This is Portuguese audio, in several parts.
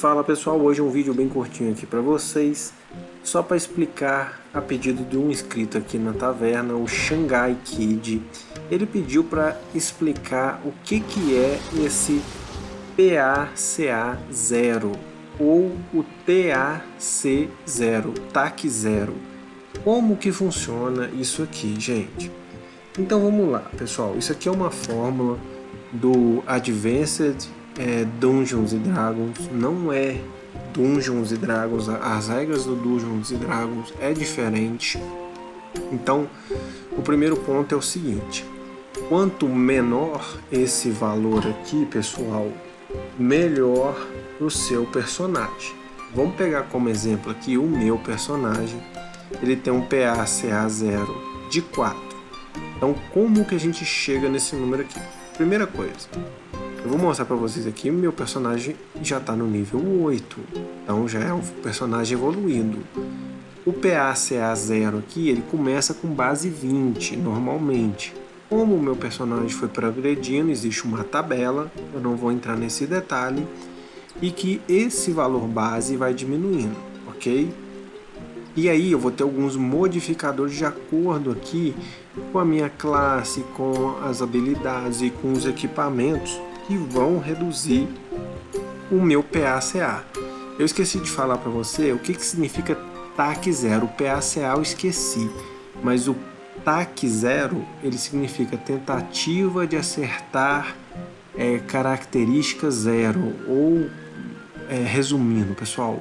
Fala pessoal, hoje é um vídeo bem curtinho aqui para vocês, só para explicar a pedido de um inscrito aqui na taverna, o Shanghai Kid. Ele pediu para explicar o que, que é esse PACA0 ou o TAC0, TAC 0. Como que funciona isso aqui, gente? Então vamos lá, pessoal. Isso aqui é uma fórmula do Advanced é, Dungeons Dragons, não é Dungeons Dragons, as regras do Dungeons Dragons é diferente. Então, o primeiro ponto é o seguinte, quanto menor esse valor aqui, pessoal, melhor o seu personagem. Vamos pegar como exemplo aqui o meu personagem, ele tem um PACA 0 de 4. Então, como que a gente chega nesse número aqui? Primeira coisa, eu vou mostrar para vocês aqui, meu personagem já está no nível 8, então já é um personagem evoluído. O PACA 0 aqui, ele começa com base 20, normalmente. Como o meu personagem foi progredindo, existe uma tabela, eu não vou entrar nesse detalhe, e que esse valor base vai diminuindo, ok? E aí eu vou ter alguns modificadores de acordo aqui com a minha classe, com as habilidades e com os equipamentos que vão reduzir o meu PACA. Eu esqueci de falar para você o que, que significa TAC zero. O PACA eu esqueci, mas o TAC zero ele significa tentativa de acertar é, característica zero ou é, resumindo, pessoal,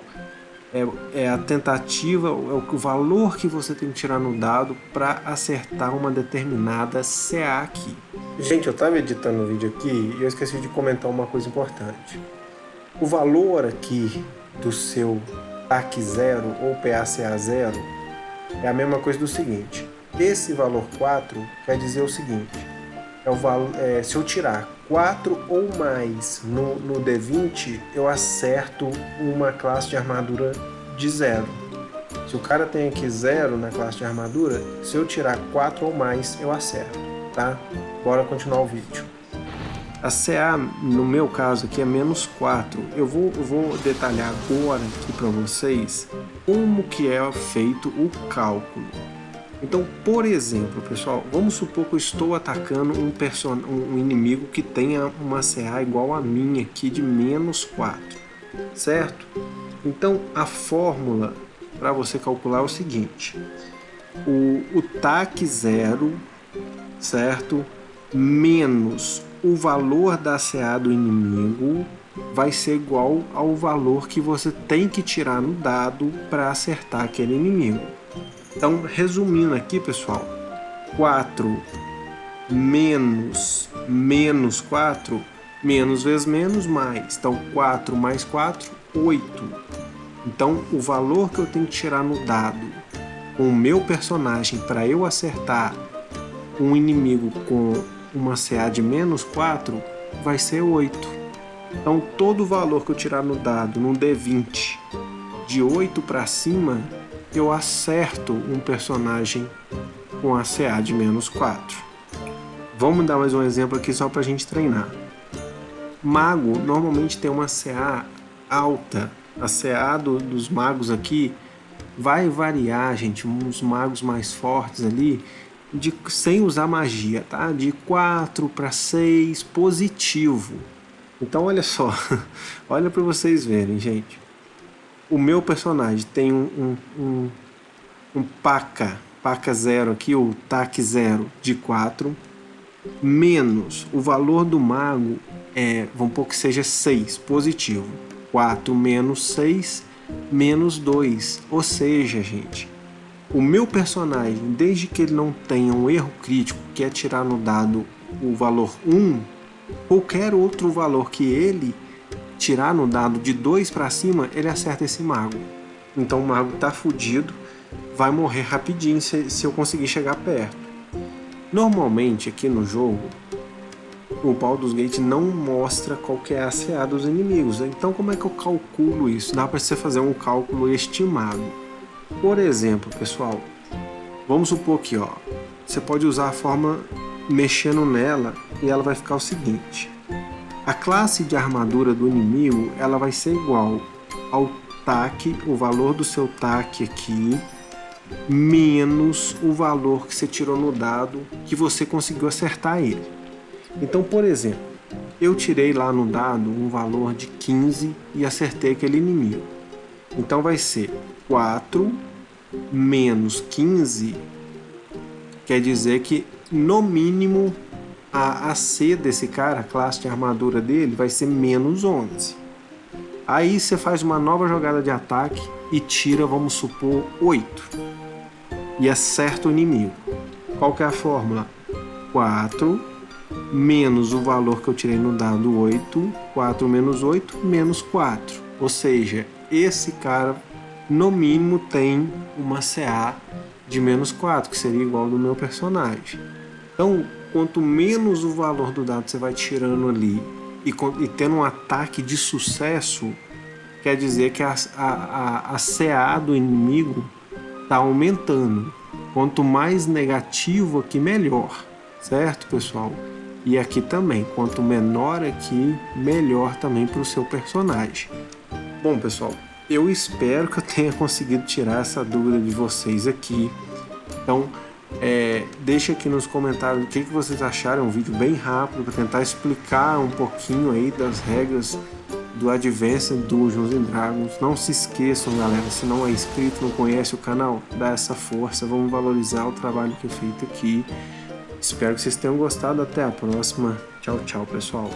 é, é, a tentativa, é o valor que você tem que tirar no dado para acertar uma determinada CA aqui. Gente, eu estava editando o vídeo aqui e eu esqueci de comentar uma coisa importante. O valor aqui do seu TAC 0 ou PACA 0 é a mesma coisa do seguinte. Esse valor 4 quer dizer o seguinte. É o valor, é, se eu tirar 4 ou mais no, no D20, eu acerto uma classe de armadura de 0. Se o cara tem aqui 0 na classe de armadura, se eu tirar 4 ou mais, eu acerto, tá? Bora continuar o vídeo. A CA, no meu caso aqui, é menos 4. Eu vou, vou detalhar agora aqui para vocês como que é feito o cálculo. Então, por exemplo, pessoal, vamos supor que eu estou atacando um, um inimigo que tenha uma CA igual a minha aqui de menos 4, certo? Então, a fórmula para você calcular é o seguinte, o, o TAC 0, certo? Menos o valor da CA do inimigo vai ser igual ao valor que você tem que tirar no dado para acertar aquele inimigo. Então, resumindo aqui, pessoal, 4 menos menos 4, menos vezes menos, mais. Então, 4 mais 4, 8. Então, o valor que eu tenho que tirar no dado com o meu personagem para eu acertar um inimigo com uma CA de menos 4 vai ser 8. Então, todo o valor que eu tirar no dado, num D20, de 8 para cima, eu acerto um personagem com a CA de menos 4. Vamos dar mais um exemplo aqui só para a gente treinar. Mago normalmente tem uma CA alta. A CA do, dos magos aqui vai variar, gente, uns magos mais fortes ali, de, sem usar magia, tá? De 4 para 6 positivo. Então olha só, olha para vocês verem, gente o meu personagem tem um, um, um, um paca, paca zero aqui, o TAC zero de 4, menos o valor do mago, é, vamos pôr que seja 6, positivo. 4 menos 6, menos 2. Ou seja, gente, o meu personagem, desde que ele não tenha um erro crítico, que é tirar no dado o valor 1, qualquer outro valor que ele tirar no dado de 2 para cima, ele acerta esse mago. Então o mago tá fudido, vai morrer rapidinho se, se eu conseguir chegar perto. Normalmente aqui no jogo, o Baldur's Gate não mostra qual é a CA dos inimigos. Então como é que eu calculo isso? Dá para você fazer um cálculo estimado. Por exemplo, pessoal, vamos supor que ó, você pode usar a forma mexendo nela e ela vai ficar o seguinte a classe de armadura do inimigo ela vai ser igual ao TAC, o valor do seu TAC aqui, menos o valor que você tirou no dado que você conseguiu acertar ele. Então, por exemplo, eu tirei lá no dado um valor de 15 e acertei aquele inimigo. Então vai ser 4 menos 15, quer dizer que no mínimo a AC desse cara, a classe de armadura dele, vai ser menos 11. Aí você faz uma nova jogada de ataque e tira, vamos supor, 8. E acerta o inimigo. Qual que é a fórmula? 4 menos o valor que eu tirei no dado 8, 4 menos 8, menos 4. Ou seja, esse cara no mínimo tem uma CA de menos 4, que seria igual ao do meu personagem. Então, quanto menos o valor do dado você vai tirando ali e, e tendo um ataque de sucesso, quer dizer que a, a, a, a CA do inimigo está aumentando. Quanto mais negativo aqui, melhor. Certo, pessoal? E aqui também, quanto menor aqui, melhor também para o seu personagem. Bom, pessoal, eu espero que eu tenha conseguido tirar essa dúvida de vocês aqui. Então, é, deixe aqui nos comentários o que, que vocês acharam, um vídeo bem rápido para tentar explicar um pouquinho aí das regras do Advanced Dungeons and Dragons. Não se esqueçam, galera, se não é inscrito, não conhece o canal, dá essa força, vamos valorizar o trabalho que é feito aqui. Espero que vocês tenham gostado, até a próxima. Tchau, tchau, pessoal.